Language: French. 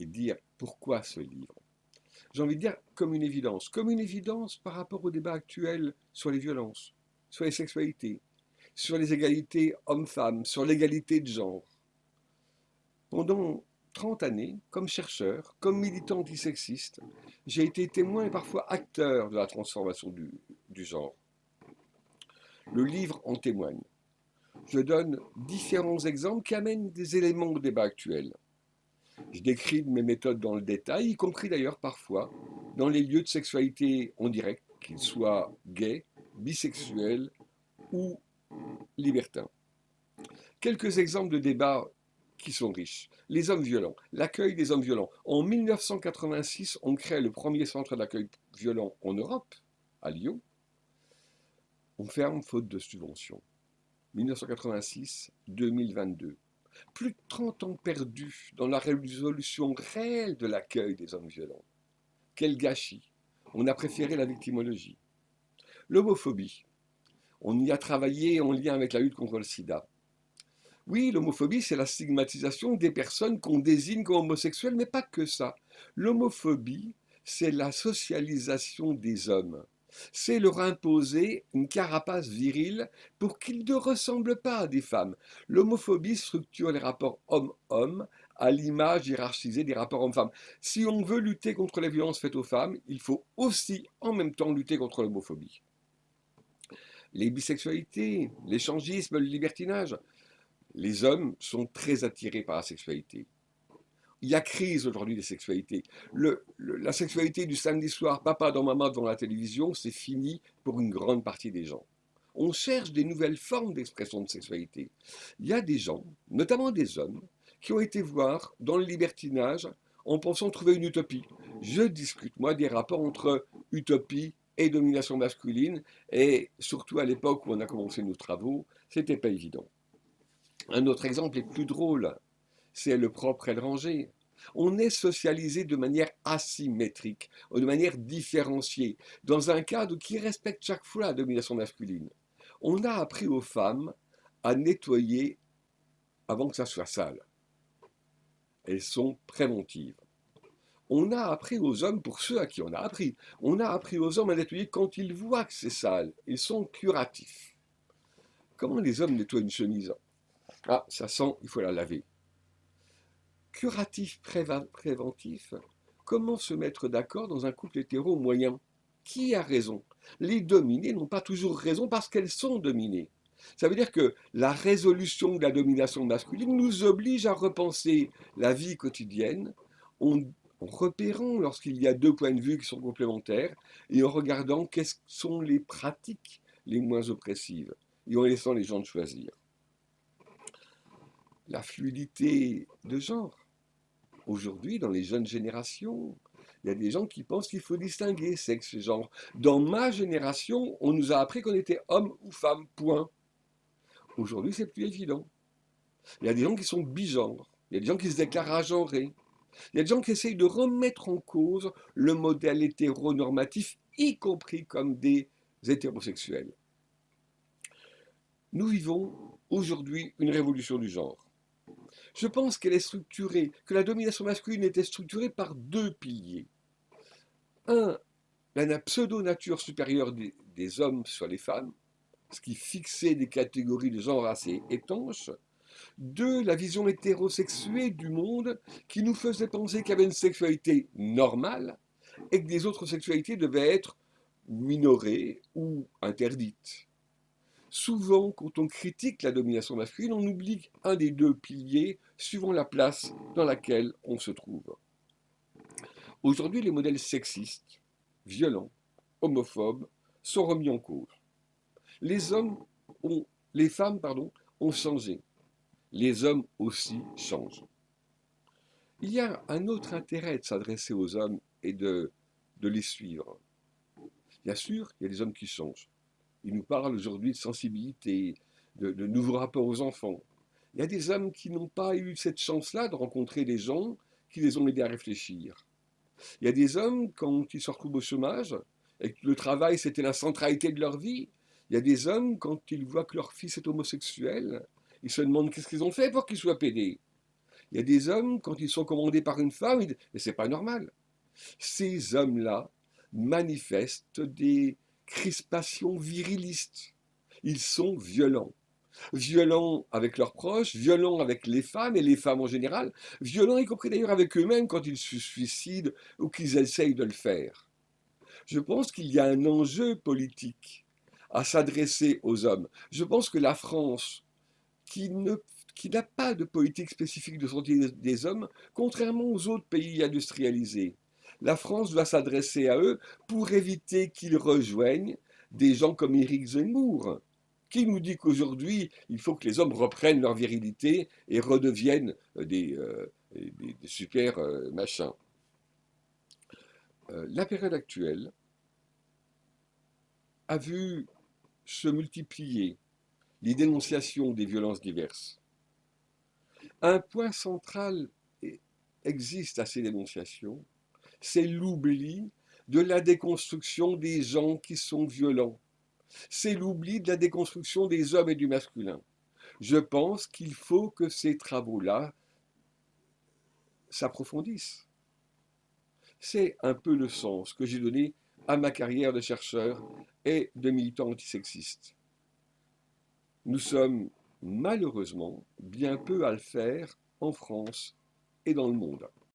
et dire pourquoi ce livre. J'ai envie de dire comme une évidence, comme une évidence par rapport au débat actuel sur les violences, sur les sexualités, sur les égalités hommes-femmes, sur l'égalité de genre. Pendant 30 années, comme chercheur, comme militant antisexiste, j'ai été témoin et parfois acteur de la transformation du, du genre. Le livre en témoigne. Je donne différents exemples qui amènent des éléments au débat actuel. Je décris mes méthodes dans le détail, y compris d'ailleurs parfois dans les lieux de sexualité en direct, qu'ils soient gays, bisexuels ou libertins. Quelques exemples de débats qui sont riches. Les hommes violents, l'accueil des hommes violents. En 1986, on crée le premier centre d'accueil violent en Europe, à Lyon. On ferme faute de subventions. 1986-2022 plus de 30 ans perdus dans la résolution réelle de l'accueil des hommes violents. Quel gâchis On a préféré la victimologie. L'homophobie. On y a travaillé en lien avec la lutte contre le sida. Oui, l'homophobie, c'est la stigmatisation des personnes qu'on désigne comme homosexuelles, mais pas que ça. L'homophobie, c'est la socialisation des hommes c'est leur imposer une carapace virile pour qu'ils ne ressemblent pas à des femmes. L'homophobie structure les rapports homme-homme à l'image hiérarchisée des rapports hommes-femmes. Si on veut lutter contre les violences faites aux femmes, il faut aussi en même temps lutter contre l'homophobie. Les bisexualités, l'échangisme, le libertinage. Les hommes sont très attirés par la sexualité. Il y a crise aujourd'hui des sexualités. la sexualité du samedi soir, papa dans maman devant la télévision, c'est fini pour une grande partie des gens. On cherche des nouvelles formes d'expression de sexualité. Il y a des gens, notamment des hommes, qui ont été voir dans le libertinage en pensant trouver une utopie. Je discute, moi, des rapports entre utopie et domination masculine, et surtout à l'époque où on a commencé nos travaux, c'était pas évident. Un autre exemple est plus drôle c'est le propre et. On est socialisé de manière asymétrique, de manière différenciée, dans un cadre qui respecte chaque fois la domination masculine. On a appris aux femmes à nettoyer avant que ça soit sale. Elles sont préventives. On a appris aux hommes, pour ceux à qui on a appris, on a appris aux hommes à nettoyer quand ils voient que c'est sale. Ils sont curatifs. Comment les hommes nettoient une chemise? Ah, ça sent, il faut la laver curatif préventif, comment se mettre d'accord dans un couple hétéro moyen? Qui a raison? Les dominés n'ont pas toujours raison parce qu'elles sont dominées. Ça veut dire que la résolution de la domination masculine nous oblige à repenser la vie quotidienne en, repérant lorsqu'il y a deux points de vue qui sont complémentaires et en regardant quelles sont les pratiques les moins oppressives et en laissant les gens choisir. La fluidité de genre, Aujourd'hui, dans les jeunes générations, il y a des gens qui pensent qu'il faut distinguer sexe et genre. Dans ma génération, on nous a appris qu'on était homme ou femme, point. Aujourd'hui, c'est plus évident. Il y a des gens qui sont bigenres. Il y a des gens qui se déclarent agenrés. Il y a des gens qui essayent de remettre en cause le modèle hétéronormatif, y compris comme des hétérosexuels. Nous vivons aujourd'hui une révolution du genre. Je pense qu'elle est structurée, que la domination masculine était structurée par deux piliers. Un, la pseudo-nature supérieure des, hommes sur les femmes, ce qui fixait des catégories de genre assez étanches. Deux, la vision hétérosexuée du monde qui nous faisait penser qu'il y avait une sexualité normale et que des autres sexualités devaient être minorées ou interdites. Souvent, quand on critique la domination masculine, on oublie un des deux piliers suivant la place dans laquelle on se trouve. Aujourd'hui, les modèles sexistes, violents, homophobes sont remis en cause. Les hommes ont, les femmes pardon, ont changé. Les hommes aussi changent. Il y a un autre intérêt de s'adresser aux hommes et de, de les suivre. Bien sûr, il y a des hommes qui changent. Il nous parle aujourd'hui de sensibilité, de, nouveaux rapports aux enfants. Il y a des hommes qui n'ont pas eu cette chance-là de rencontrer des gens qui les ont aidés à réfléchir. Il y a des hommes, quand ils se retrouvent au chômage, et que le travail, c'était la centralité de leur vie, il y a des hommes, quand ils voient que leur fils est homosexuel, ils se demandent qu'est-ce qu'ils ont fait pour qu'il soit pédé. Il y a des hommes, quand ils sont commandés par une femme, ils disent Mais c'est pas normal. Ces hommes-là manifestent des crispations virilistes. Ils sont violents. Violents avec leurs proches, violents avec les femmes et les femmes en général, violents y compris d'ailleurs avec eux-mêmes quand ils se suicident ou qu'ils essayent de le faire. Je pense qu'il y a un enjeu politique à s'adresser aux hommes. Je pense que la France, qui qui n'a pas de politique spécifique de santé des hommes, contrairement aux autres pays industrialisés. La France doit s'adresser à eux pour éviter qu'ils rejoignent des gens comme Éric Zemmour, qui nous dit qu'aujourd'hui, il faut que les hommes reprennent leur virilité et redeviennent des, euh, des, super euh, machins. Euh, la période actuelle a vu se multiplier les dénonciations des violences diverses. Un point central existe à ces dénonciations, c'est l'oubli de la déconstruction des gens qui sont violents. C'est l'oubli de la déconstruction des hommes et du masculin. Je pense qu'il faut que ces travaux-là s'approfondissent. C'est un peu le sens que j'ai donné à ma carrière de chercheur et de militant antisexiste. Nous sommes malheureusement bien peu à le faire en France et dans le monde.